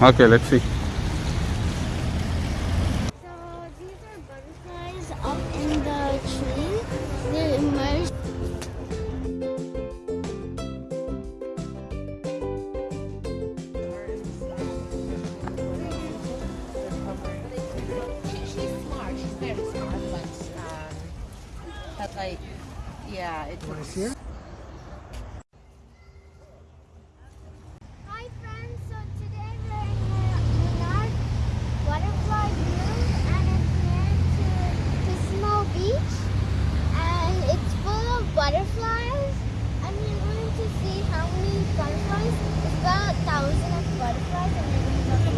Okay, let's see. So these are butterflies up in the tree. They're immersed. She's smart. She's very smart, but um, but like, yeah, it looks. Hi friends, so today we're in Monarch Butterfly Room and it's near to Pismo Beach and it's full of butterflies and we're going to see how many butterflies. It's about a thousand of butterflies and we're going to look at Thousand? There's one, two, one butterfly in double. Okay, let's see. So now we're entering the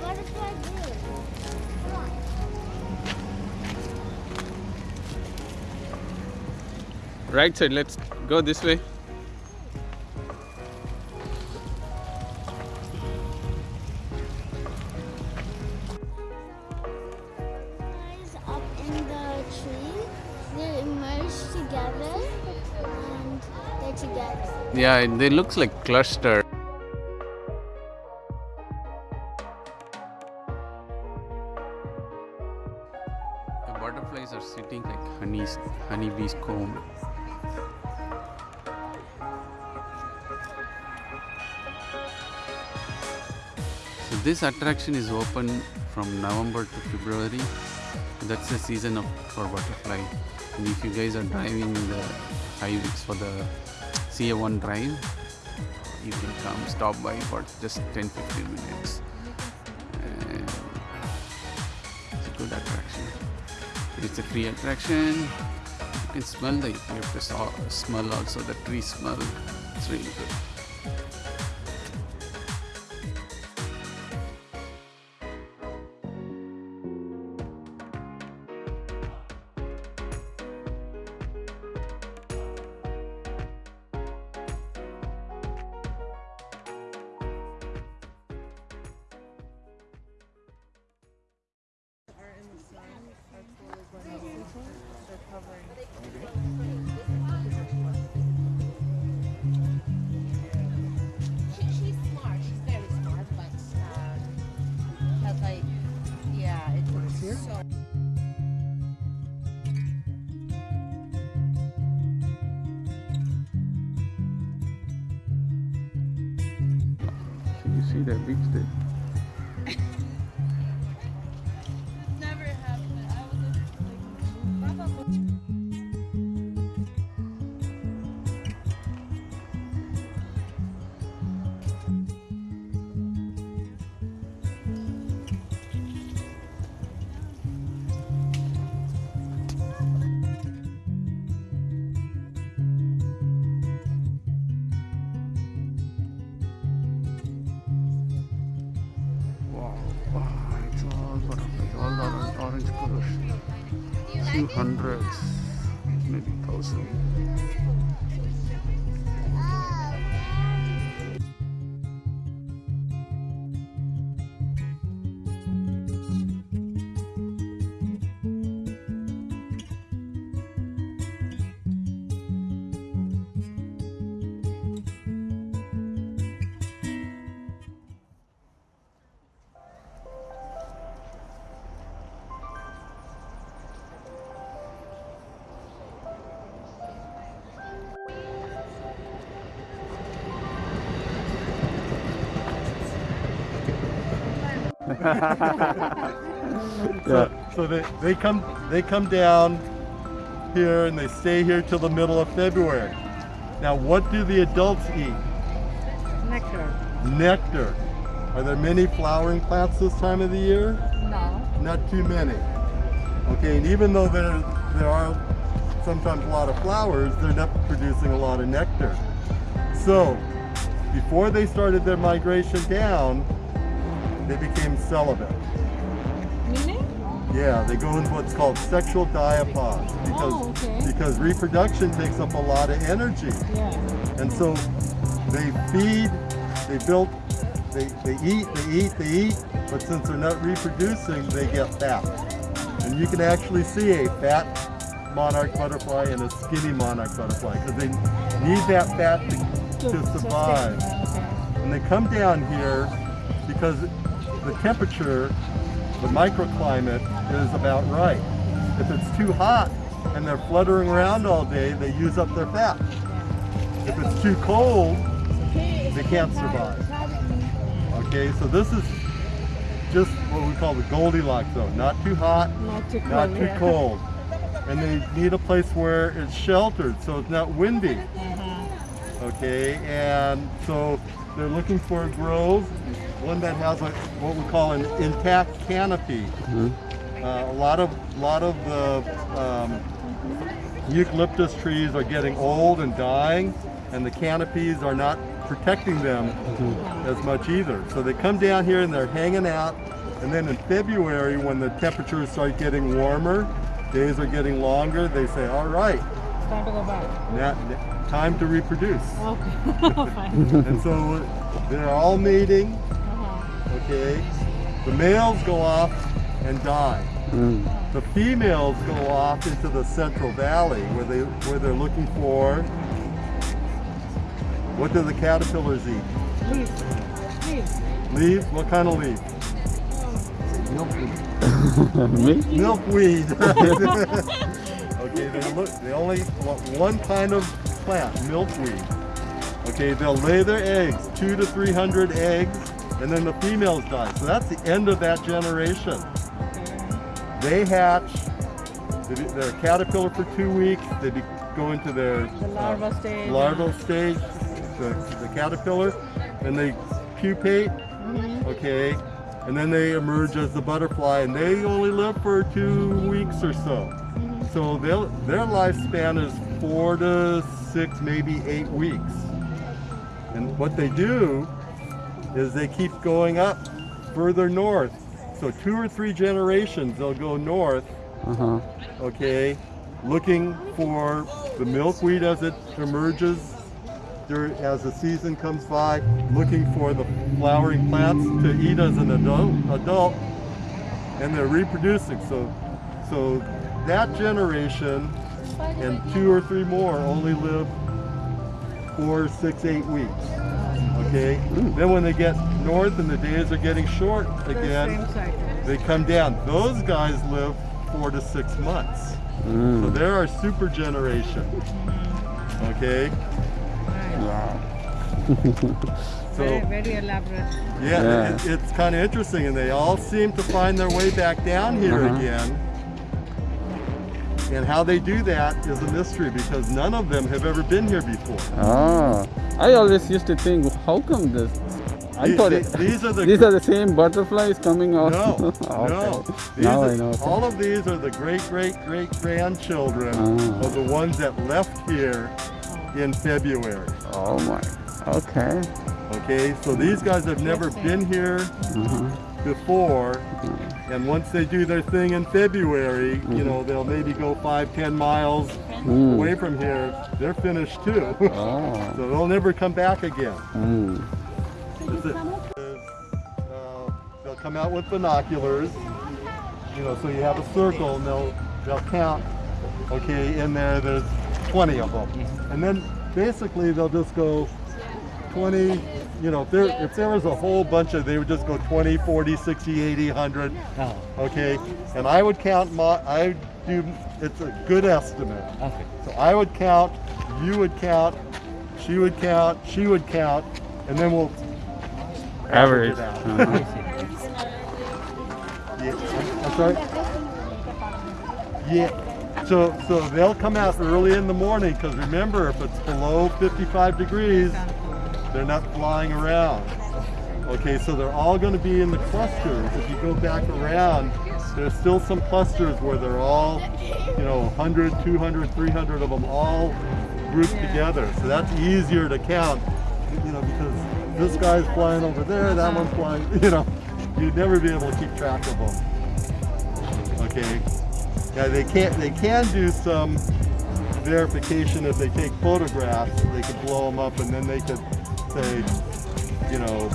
butterfly room. Come on. Right side, let's go this way. Together. Yeah, they looks like cluster. The butterflies are sitting like honey's honeybee's comb. So this attraction is open from November to February. That's the season of for butterfly. And if you guys are driving the highways for the CA1 drive, you can come stop by for just 10 15 minutes. And it's a good attraction. It's a free attraction. You can smell the to smell also the tree smell. It's really good. You see that beach there? Few hundreds, maybe thousand. So, so they, they come they come down here and they stay here till the middle of February. Now what do the adults eat? nectar. Nectar. Are there many flowering plants this time of the year? No. Not too many. Okay, and even though there there are sometimes a lot of flowers, they're not producing a lot of nectar. So before they started their migration down, they became celibate. Meaning? Yeah, they go into what's called sexual diapause oh, because Oh, okay. because reproduction takes up a lot of energy, Yeah. and so they feed, they build, they, they eat, they eat, they eat, but since they're not reproducing, they get fat. And you can actually see a fat monarch butterfly and a skinny monarch butterfly because they need that fat to, to survive. And they come down here because the temperature, the microclimate is about right. If it's too hot and they're fluttering around all day, they use up their fat. If it's too cold, they can't survive. Okay, so this is just what we call the Goldilocks zone. Not too hot, Not too cold. not too cold. And they need a place where it's sheltered so it's not windy. Uh-huh. Okay, and so they're looking for a grove, one that has a, what we call an intact canopy. Uh, a lot of lot of the um, eucalyptus trees are getting old and dying, and the canopies are not protecting them as much either. So they come down here and they're hanging out, and then in February, when the temperatures start getting warmer, days are getting longer, they say, all right, Time to go back. now, time to reproduce. Okay. And so they're all mating. Okay? The males go off and die. Mm. The females go off into the Central Valley where they where they're looking for what do the caterpillars eat? Leaves. Leaves. Leaves? What kind of leaf? Milkweed. Milkweed. okay, they look they only want one kind of plant, milkweed. Okay, they'll lay their eggs, two to three hundred eggs, and then the females die. So that's the end of that generation. They hatch, they they're a caterpillar for two weeks, they go into their The larva stage. larval stage, the, the caterpillar, and they pupate, Mhm. okay, and then they emerge as the butterfly, and they only live for two weeks or so. So they'll, their lifespan is four to six, maybe eight weeks. And what they do is they keep going up further north. So two or three generations, they'll go north Uh-huh. okay, looking for the milkweed as it emerges as the season comes by, looking for the flowering plants to eat as an adult, adult and they're reproducing. So, so that generation and two or three more only live four, six, eight weeks. Okay, then when they get north and the days are getting short again, Same they come down. Those guys live four to six months. So Mm. they're our super generation. Okay? Wow. So, very, very elaborate. yeah, Yeah. It, it's kind of interesting. And they all seem to find their way back down here Uh-huh. again. And how they do that is a mystery because none of them have ever been here before. Ah, I always used to think, how come this? I The- thought the- it, these are the these are the same butterflies coming out. No, Okay. no. These Now are- I know. okay. All of these are the great, great, great grandchildren Ah. of the ones that left here in February. Oh my. Okay. Okay, so these guys have never been here Uh-huh. Before, and once they do their thing in February, you know, they'll maybe go five, ten miles Mm. away from here. They're finished too. Oh. so they'll never come back again. Mm. Is uh, they'll come out with binoculars, you know, so you have a circle and they'll, they'll count, okay, in there there's 20 of them. And then basically they'll just go 20, you know, if there, if there was a whole bunch of, they would just go 20, 40, 60, 80, 100, Oh, okay? And I would count, my, I do, it's a good estimate. okay. So I would count, you would count, she would count, she would count, and then we'll Average. it out. Uh-huh. Yeah, I'm, I'm sorry. Yeah. So so they'll come out early in the morning because remember if it's below 55 degrees, they're not flying around. Okay, so they're all going to be in the clusters. If you go back around, there's still some clusters where they're all, you know, 100, 200, 300 of them all grouped together. So that's easier to count, you know, because this guy's flying over there, that uh-huh. one's flying, you know, you'd never be able to keep track of them. Okay. Yeah, they can't. They can do some verification if they take photographs. They could blow them up, and then they could say, you know,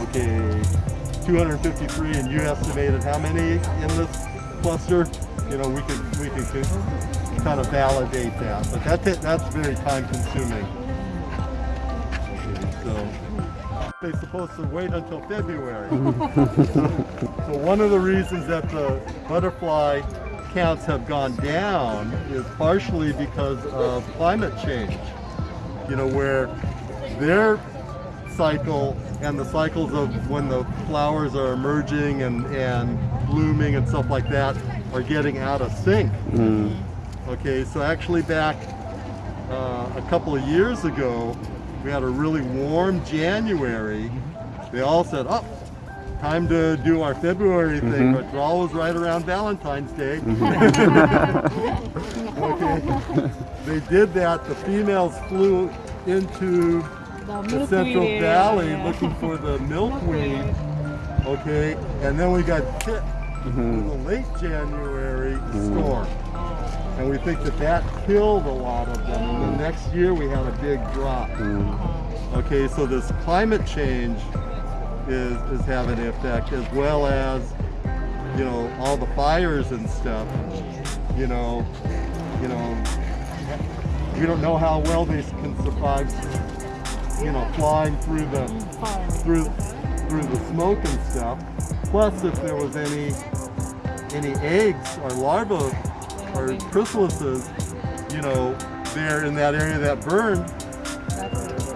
okay, 253 and you estimated how many in this cluster, you know, we could we could kind of validate that. But that that's very time consuming. Okay, so they're supposed to wait until February. so one of the reasons that the butterfly counts have gone down is partially because of climate change. You know, where their cycle and the cycles of when the flowers are emerging and, and blooming and stuff like that are getting out of sync. Mm-hmm. Okay, so actually back uh, a couple of years ago, we had a really warm January. They all said, oh, time to do our February thing, mm-hmm. but draw was right around Valentine's Day. Mm-hmm. okay. They did that, the females flew into The the Central area, Valley yeah. looking for the milkweed. Okay, and then we got hit with mm-hmm. a late January mm-hmm. storm. And we think that that killed a lot of them. And the next year we had a big drop. Mm-hmm. Okay, so this climate change is, is having an effect as well as, you know, all the fires and stuff. You know, you know, we don't know how well they can survive, you know, flying through the through through the smoke and stuff. Plus, if there was any any eggs or larvae or chrysalises, you know, there in that area that burned,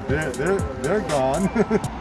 they're they're they're gone.